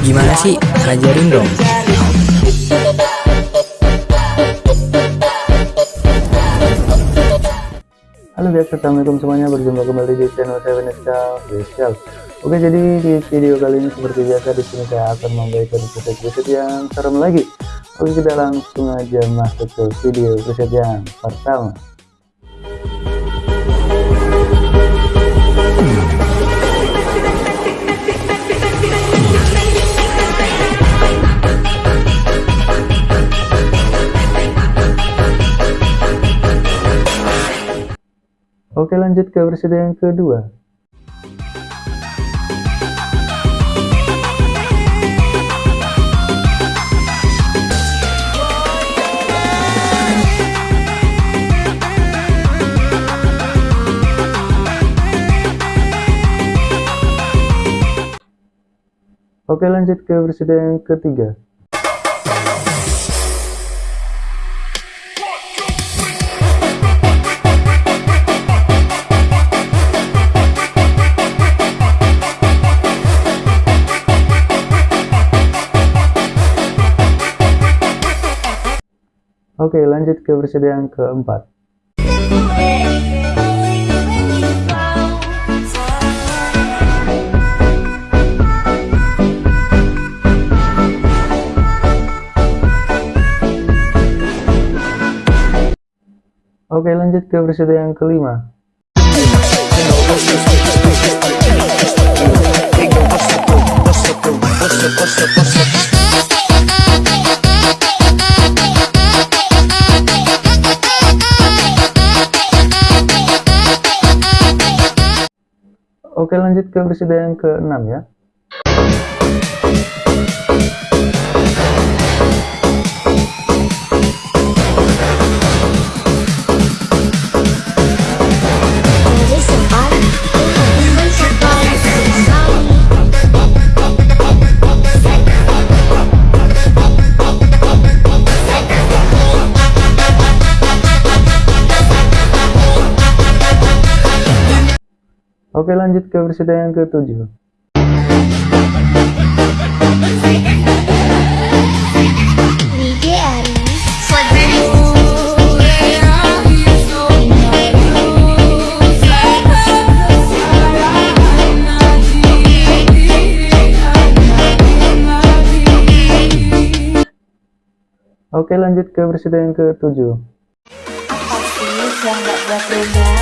Gimana sih? Ajarin dong. Halo guys, assalamualaikum semuanya. Berjumpa kembali di channel saya Veneska Official. Oke, jadi di video kali ini seperti biasa di sini saya akan memberikan preset-preset yang serem lagi. Oke, kita langsung aja masuk ke video preset yang pertama. Oke lanjut ke versi yang kedua. Oke lanjut ke versi yang ketiga Oke lanjut ke versi yang keempat. Oke lanjut ke versi yang kelima. Oke lanjut ke versi yang ke-6 ya Oke lanjut ke versi yang ke-7 Oke lanjut ke versi yang ke-7 Apa sih yang gak buat.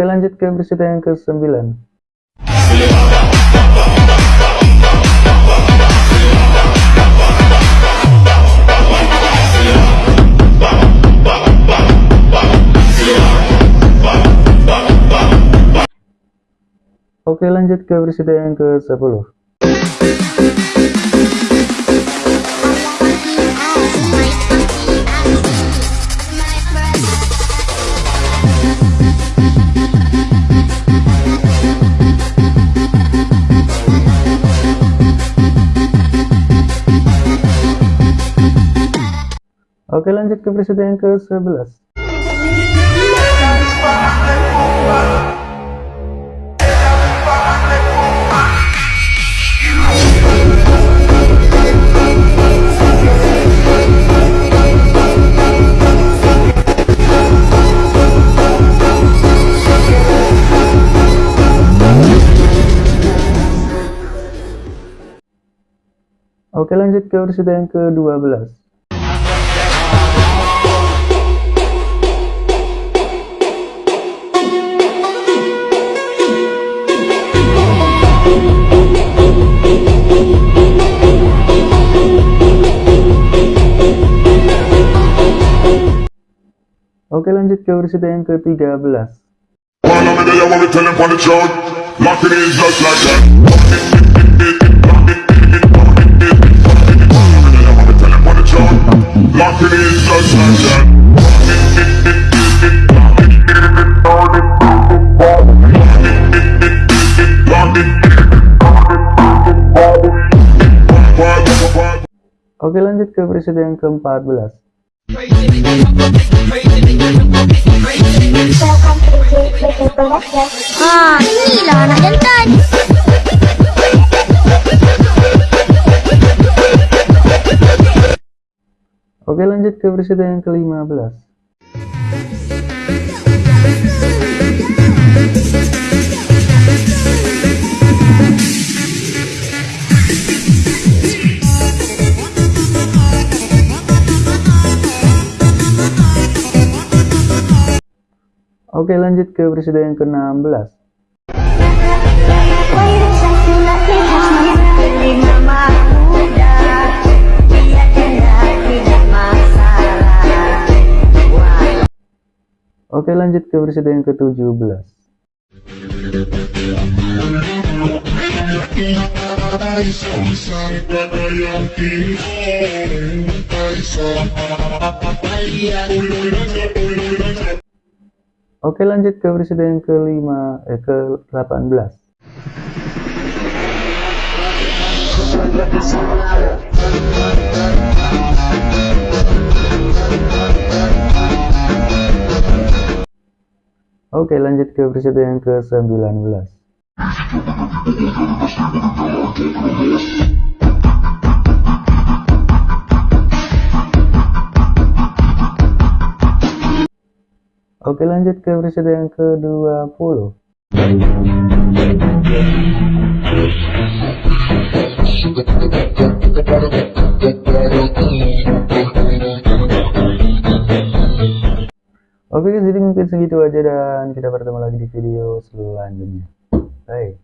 Oke lanjut ke versi yang ke-9 Oke lanjut ke versi yang ke-10 Oke lanjut ke versi yang ke-11 Oke lanjut ke versi yang ke-12 Oke lanjut ke versi yang ke-13 Oke lanjut ke versi yang ke-14 Oke lanjut ke presiden yang ke-15 Oke lanjut ke presiden yang ke-16 Oke lanjut ke presiden yang ke-17 Oke lanjut ke presiden ke-5 eh ke-18 Oke lanjut ke presiden yang ke-19 Oke lanjut ke presiden yang ke-20 Oke jadi mungkin segitu aja dan kita bertemu lagi di video selanjutnya. Bye